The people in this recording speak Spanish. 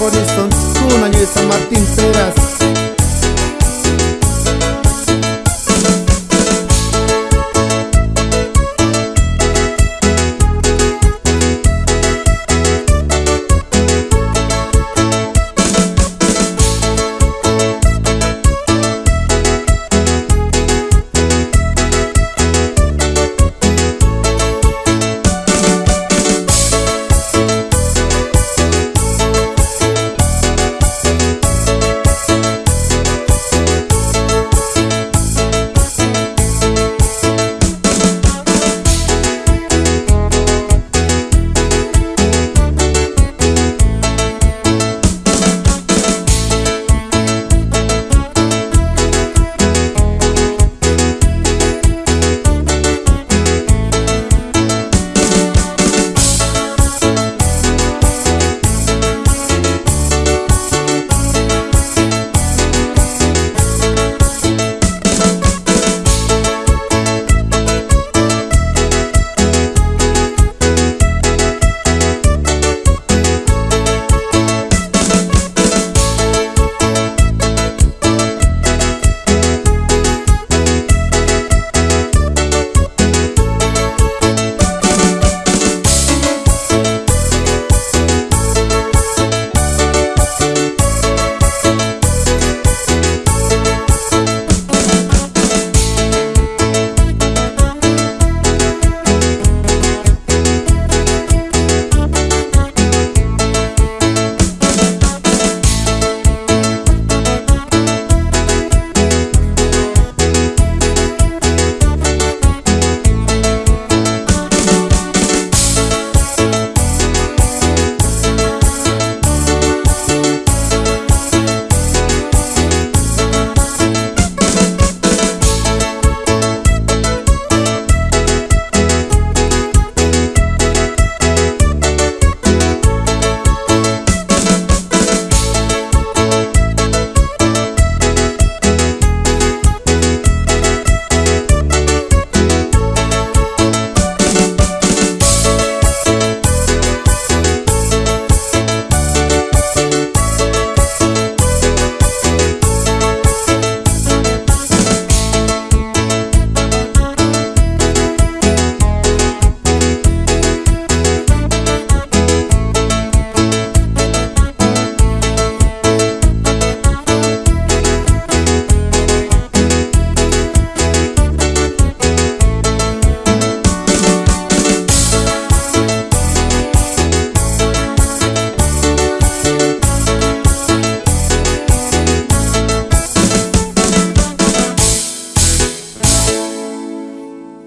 Horizon, Kunayu y San Martín Peras